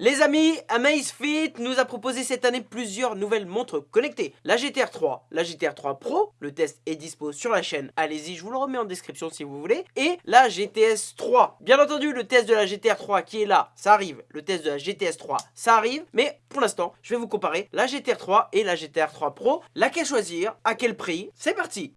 Les amis, Amazfit nous a proposé cette année plusieurs nouvelles montres connectées. La GTR 3, la GTR 3 Pro, le test est dispo sur la chaîne, allez-y, je vous le remets en description si vous voulez. Et la GTS 3. Bien entendu, le test de la GTR 3 qui est là, ça arrive. Le test de la GTS 3, ça arrive. Mais pour l'instant, je vais vous comparer la GTR 3 et la GTR 3 Pro. Laquelle choisir? À quel prix? C'est parti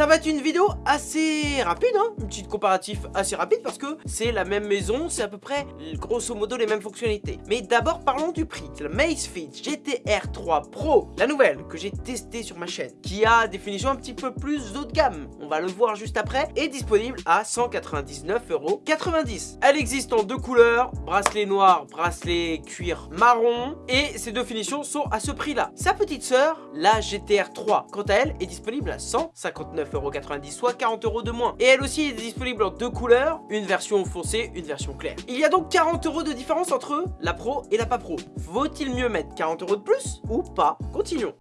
Ça va être une vidéo assez rapide, hein une petite comparatif assez rapide parce que c'est la même maison, c'est à peu près grosso modo les mêmes fonctionnalités. Mais d'abord parlons du prix. C'est la Macefit GTR 3 Pro, la nouvelle que j'ai testée sur ma chaîne, qui a des finitions un petit peu plus haut de gamme, on va le voir juste après, est disponible à 199,90€. Elle existe en deux couleurs, bracelet noir, bracelet cuir marron, et ces deux finitions sont à ce prix-là. Sa petite sœur, la GTR 3, quant à elle, est disponible à 159 9,90€, soit 40 euros de moins. Et elle aussi est disponible en deux couleurs, une version foncée, une version claire. Il y a donc 40 euros de différence entre la Pro et la pas Pro. Vaut-il mieux mettre 40 euros de plus ou pas? Continuons.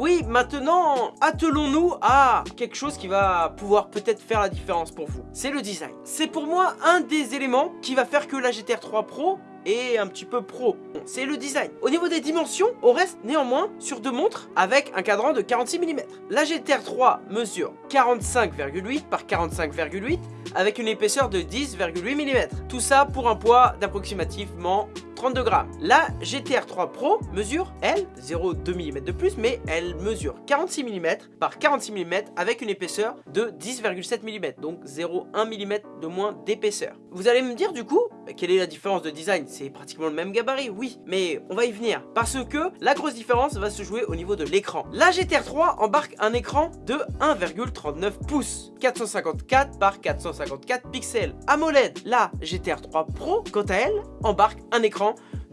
Oui, maintenant, attelons-nous à quelque chose qui va pouvoir peut-être faire la différence pour vous. C'est le design. C'est pour moi un des éléments qui va faire que la GTR 3 Pro et un petit peu pro. c'est le design. Au niveau des dimensions, on reste néanmoins sur deux montres avec un cadran de 46 mm. La GTR 3 mesure 45,8 par 45,8 avec une épaisseur de 10,8 mm. Tout ça pour un poids d'approximativement 32 grammes. La GTR 3 Pro mesure, elle, 0,2 mm de plus, mais elle mesure 46 mm par 46 mm avec une épaisseur de 10,7 mm, donc 0,1 mm de moins d'épaisseur. Vous allez me dire du coup, quelle est la différence de design? C'est pratiquement le même gabarit, oui, mais on va y venir. Parce que la grosse différence va se jouer au niveau de l'écran. La GTR 3 embarque un écran de 1,39 pouces, 454 par 454 pixels. AMOLED, la GTR 3 Pro, quant à elle, embarque un écran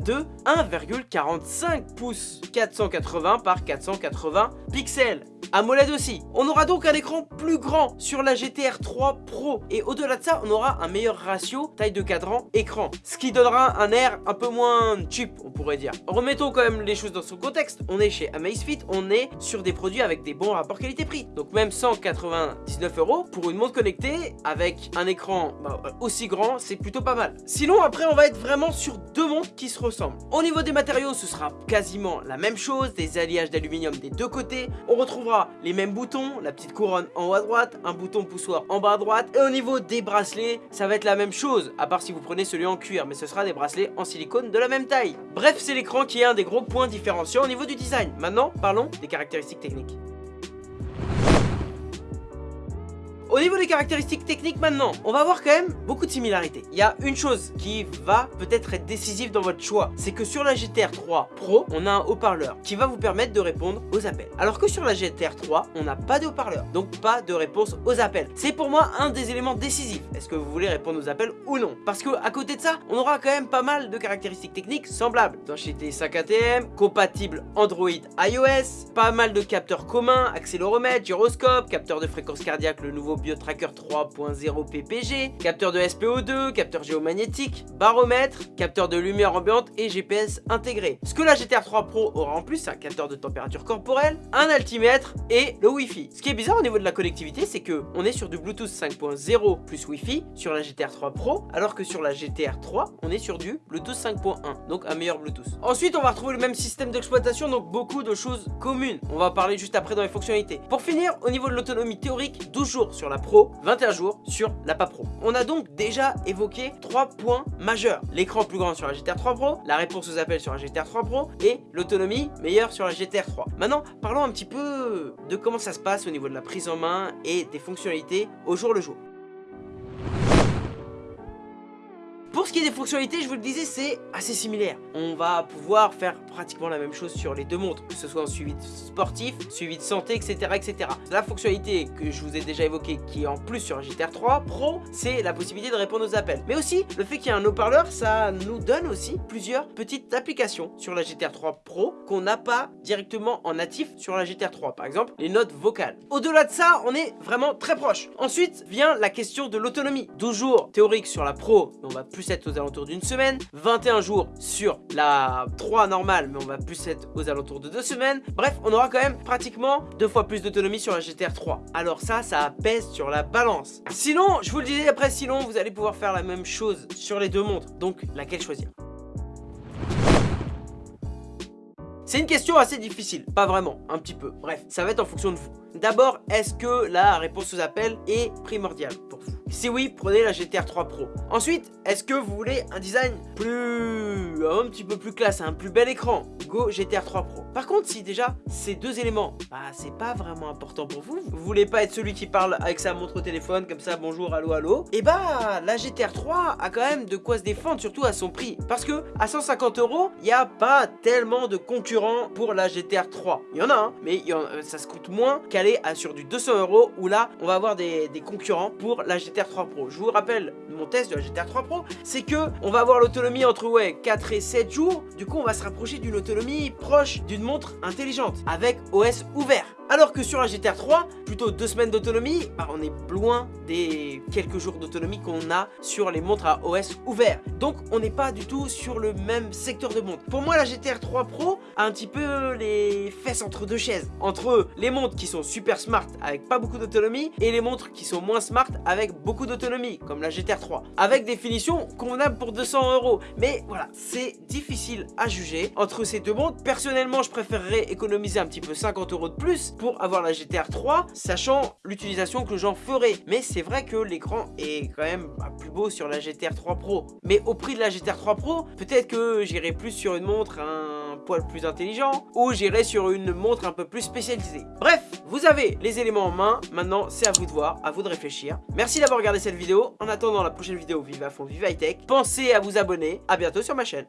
de 1,45 pouces, 480 par 480 pixels. AMOLED aussi. On aura donc un écran plus grand sur la GTR 3 Pro. Et au-delà de ça, on aura un meilleur ratio taille de cadran écran. Ce qui donnera un air un peu moins cheap, on pourrait dire. Remettons quand même les choses dans son contexte. On est chez Amazfit, on est sur des produits avec des bons rapports qualité-prix. Donc même 199 euros pour une montre connectée avec un écran bah, aussi grand, c'est plutôt pas mal. Sinon, après, on va être vraiment sur deux montres qui se ressemblent. Au niveau des matériaux, ce sera quasiment la même chose. Des alliages d'aluminium des deux côtés. On retrouvera les mêmes boutons, la petite couronne en haut à droite, un bouton poussoir en bas à droite. Et au niveau des bracelets, ça va être la même chose, à part si vous prenez celui en cuir, mais ce sera des bracelets en silicone de la même taille. Bref, c'est l'écran qui est un des gros points différenciants au niveau du design. Maintenant, parlons des caractéristiques techniques. Au niveau des caractéristiques techniques maintenant, on va voir quand même beaucoup de similarités. Il y a une chose qui va peut-être être décisive dans votre choix, c'est que sur la GTR 3 Pro, on a un haut-parleur qui va vous permettre de répondre aux appels. Alors que sur la GTR 3, on n'a pas de haut-parleur, donc pas de réponse aux appels. C'est pour moi un des éléments décisifs. Est-ce que vous voulez répondre aux appels ou non? Parce que à côté de ça, on aura quand même pas mal de caractéristiques techniques semblables. D'étanchéité 5 ATM, compatible Android iOS, pas mal de capteurs communs, accéléromètre, gyroscope, capteur de fréquence cardiaque, le nouveau BioTracker 3.0 PPG, capteur de SPO2, capteur géomagnétique, baromètre, capteur de lumière ambiante et GPS intégré. Ce que la GTR 3 Pro aura en plus, c'est un capteur de température corporelle, un altimètre et le Wi-Fi. Ce qui est bizarre au niveau de la connectivité, c'est que on est sur du Bluetooth 5.0 plus Wi-Fi sur la GTR 3 Pro, alors que sur la GTR 3, on est sur du Bluetooth 5.1, donc un meilleur Bluetooth. Ensuite, on va retrouver le même système d'exploitation, donc beaucoup de choses communes. On va parler juste après dans les fonctionnalités. Pour finir, au niveau de l'autonomie théorique, 12 jours sur la Pro, 21 jours sur la pas Pro. On a donc déjà évoqué trois points majeurs. L'écran plus grand sur la GTR 3 Pro, la réponse aux appels sur la GTR 3 Pro et l'autonomie meilleure sur la GTR 3. Maintenant, parlons un petit peu de comment ça se passe au niveau de la prise en main et des fonctionnalités au jour le jour. Pour ce qui est des fonctionnalités, je vous le disais, c'est assez similaire. On va pouvoir faire pratiquement la même chose sur les deux montres, que ce soit en suivi sportif, suivi de santé, etc. etc. La fonctionnalité que je vous ai déjà évoquée, qui est en plus sur un GTR 3 Pro, c'est la possibilité de répondre aux appels. Mais aussi, le fait qu'il y ait un haut-parleur, ça nous donne aussi plusieurs petites applications sur la GTR 3 Pro qu'on n'a pas directement en natif sur la GTR 3. Par exemple, les notes vocales. Au-delà de ça, on est vraiment très proche. Ensuite vient la question de l'autonomie. 12 jours théoriques sur la Pro, on va plus être aux alentours d'une semaine, 21 jours sur la 3 normale, mais on va plus être aux alentours de deux semaines. Bref, on aura quand même pratiquement deux fois plus d'autonomie sur la GTR 3. Alors ça, ça pèse sur la balance. Sinon, je vous le disais après, sinon, vous allez pouvoir faire la même chose sur les deux montres. Donc, laquelle choisir? C'est une question assez difficile, pas vraiment, un petit peu. Bref, ça va être en fonction de vous. D'abord, est-ce que la réponse aux appels est primordiale pour vous? Si oui, prenez la GTR 3 Pro. Ensuite, est-ce que vous voulez un design plus... un petit peu plus classe, un plus bel écran? Go GTR 3 Pro. Par contre, si déjà ces deux éléments, bah c'est pas vraiment important pour vous, vous voulez pas être celui qui parle avec sa montre au téléphone comme ça, bonjour, allô, allô, et eh bah la GTR 3 a quand même de quoi se défendre, surtout à son prix. Parce que à 150 euros, il n'y a pas tellement de concurrents pour la GTR 3. Il y en a, hein, mais ça se coûte moins à sur du 200 euros où là on va avoir des, concurrents pour la GTR 3 Pro. Je vous rappelle mon test de la GTR 3 Pro, c'est que on va avoir l'autonomie entre ouais 4 et 7 jours. Du coup on va se rapprocher d'une autonomie proche d'une montre intelligente avec OS ouvert. Alors que sur la GTR 3, plutôt deux semaines d'autonomie, bah, on est loin des quelques jours d'autonomie qu'on a sur les montres à OS ouvert. Donc on n'est pas du tout sur le même secteur de montre. Pour moi la GTR 3 Pro a un petit peu les fesses entre deux chaises. Entre les montres qui sont super smart avec pas beaucoup d'autonomie et les montres qui sont moins smart avec beaucoup d'autonomie comme la GTR 3. Avec des finitions convenables pour 200 euros. Mais voilà, c'est difficile à juger entre ces deux montres. Personnellement je préférerais économiser un petit peu 50 euros de plus pour avoir la GTR 3, sachant l'utilisation que j'en ferai. Mais c'est vrai que l'écran est quand même plus beau sur la GTR 3 Pro. Mais au prix de la GTR 3 Pro, peut-être que j'irai plus sur une montre un poil plus intelligent ou j'irai sur une montre un peu plus spécialisée. Bref, vous avez les éléments en main, maintenant c'est à vous de voir, à vous de réfléchir. Merci d'avoir regardé cette vidéo, en attendant la prochaine vidéo Vive à fond, Vive High Tech, pensez à vous abonner, à bientôt sur ma chaîne.